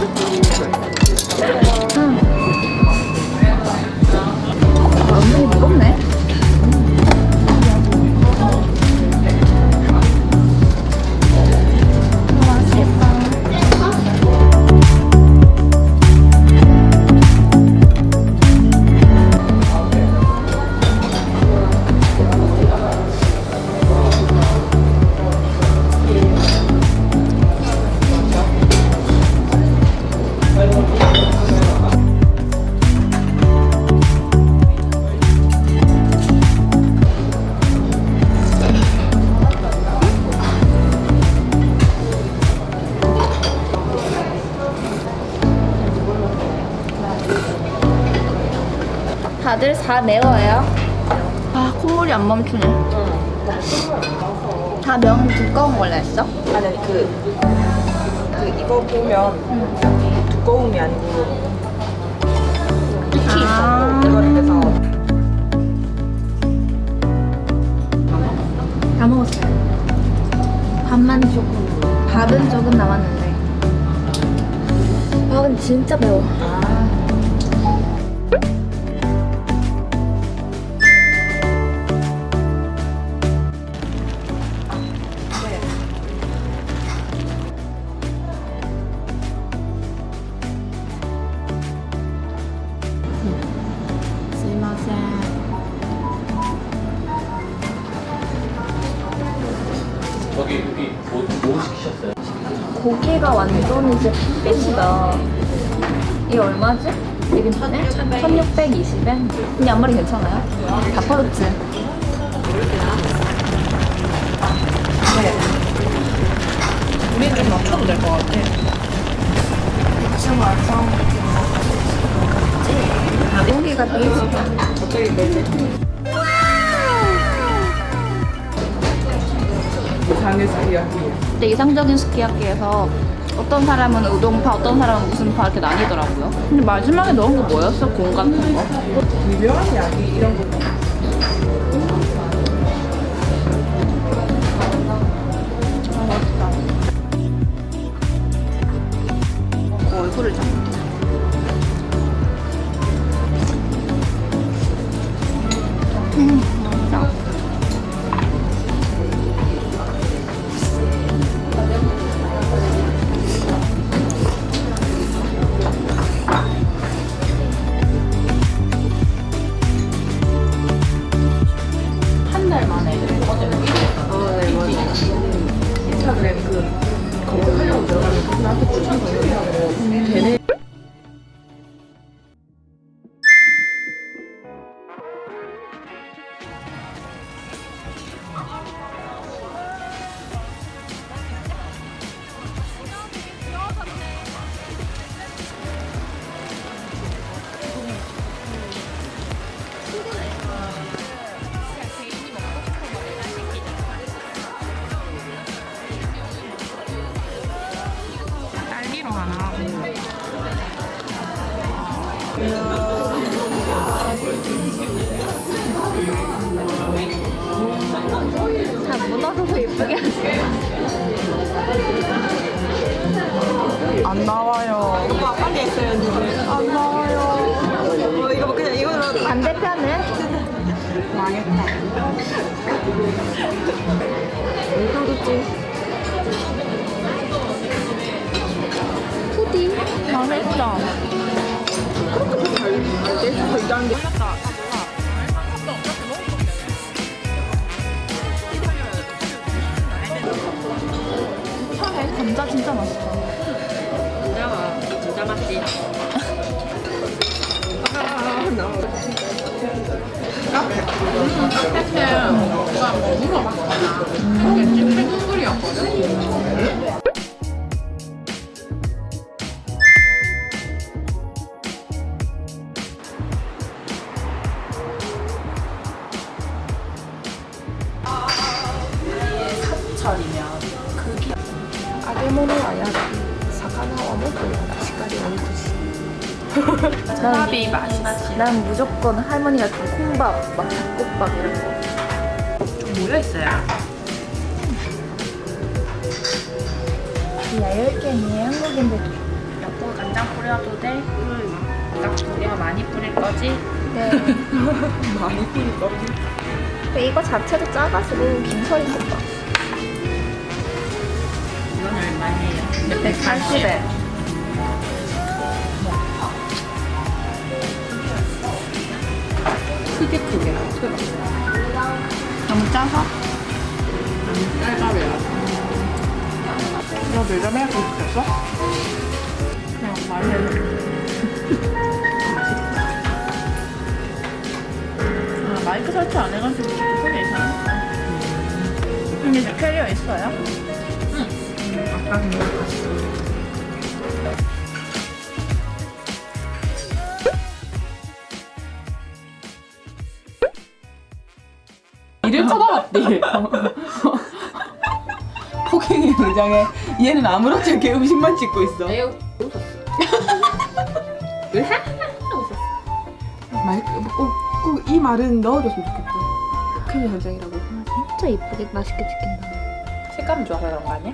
먹어야지. 음. 다들 다 매워요. 아 콧물이 안 멈추네. 다명 두꺼운 걸로 했어? 아니 아니 그, 그 이거 보면 두꺼움이 아니고 익히 아. 있어 이거를 해서 다 먹었어요. 밥만 조금. 밥은 조금 남았는데. 아 근데 진짜 매워. 저기 여기 뭐, 뭐 시키셨어요? 고기가 완전 이제 핏이다. 이게 얼마지? 이게 1620엔? 근데 앞머리 괜찮아요? 다 퍼졌지? 우리 좀 맞춰도 될 것 같아 고기가 베이스다. 갑자기 매 제 장의 스키야키 근데 이상적인 스키야키에서 어떤 사람은 우동파, 어떤 사람은 무슨 파 이렇게 나뉘더라고요. 근데 마지막에 넣은 거 뭐였어? 공 같은 거? 유명한 약이 이런 거 어, 얼굴을 잡자. 딸기로 하나 다 묻어서 예쁘게 하세요. 망했다 그렇게 수도 있다는 게 몰랐다 처음에 감자 진짜 맛있다. 진짜 맛있지 아, 나 카페 사 모토요 시까지 오이토시 난, 난 무조건 할머니가 준 콩밥, 막 닭국밥 이런 거. 좀 모여있어요 야열갱이에 한국인들 여보 간장 뿌려도 돼? 응. 딱 우리가 많이 뿌릴 거지? 네. 많이 뿌릴 거. 근데 이거 자체도 작아지고 김설이 것 봐. 얼마예요? 180에. 크게 크게. 너무 짜서? 쌀밥이야. 너 매점에 가고 싶었어? 그냥 말해. 아, 마이크 설치 안 해가지고 소리 이상했다. 근데 저 캐리어 있어요? 아까 그냥 봤어. 이를 쳐다봤대. 폭행의 의장에 얘는 아무렇지 않게 음식만 찍고 있어. 매우 웃었어. 마이크 꼭꼭 이 말은 넣어줬으면 좋겠다. 폭행의 현장이라고. 진짜 이쁘게 맛있게 찍힌다. 색감이 좋아서 그런 거 아니야?